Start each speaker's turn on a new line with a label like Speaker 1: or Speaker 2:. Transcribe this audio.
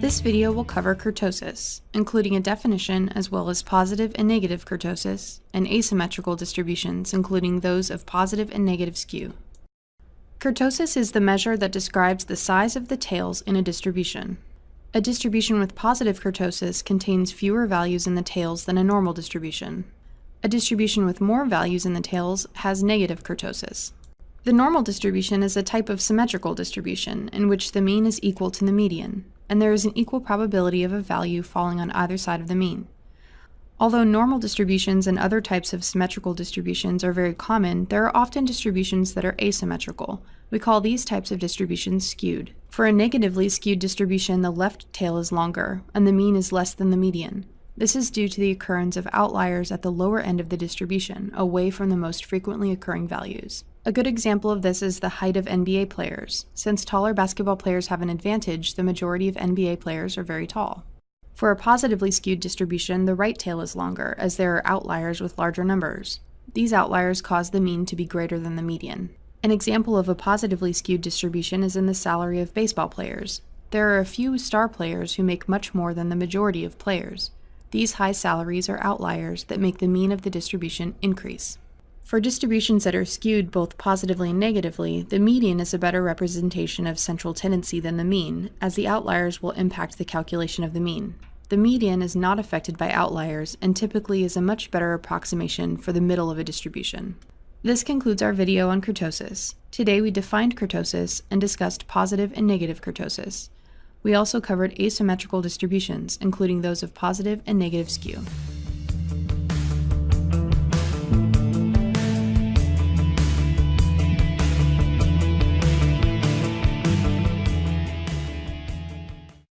Speaker 1: This video will cover kurtosis, including a definition as well as positive and negative kurtosis, and asymmetrical distributions, including those of positive and negative skew. Kurtosis is the measure that describes the size of the tails in a distribution. A distribution with positive kurtosis contains fewer values in the tails than a normal distribution. A distribution with more values in the tails has negative kurtosis. The normal distribution is a type of symmetrical distribution in which the mean is equal to the median, and there is an equal probability of a value falling on either side of the mean. Although normal distributions and other types of symmetrical distributions are very common, there are often distributions that are asymmetrical. We call these types of distributions skewed. For a negatively skewed distribution, the left tail is longer, and the mean is less than the median. This is due to the occurrence of outliers at the lower end of the distribution, away from the most frequently occurring values. A good example of this is the height of NBA players. Since taller basketball players have an advantage, the majority of NBA players are very tall. For a positively skewed distribution, the right tail is longer, as there are outliers with larger numbers. These outliers cause the mean to be greater than the median. An example of a positively skewed distribution is in the salary of baseball players. There are a few star players who make much more than the majority of players. These high salaries are outliers that make the mean of the distribution increase. For distributions that are skewed both positively and negatively, the median is a better representation of central tendency than the mean, as the outliers will impact the calculation of the mean. The median is not affected by outliers and typically is a much better approximation for the middle of a distribution. This concludes our video on kurtosis. Today we defined kurtosis and discussed positive and negative kurtosis. We also covered asymmetrical distributions, including those of positive and negative skew.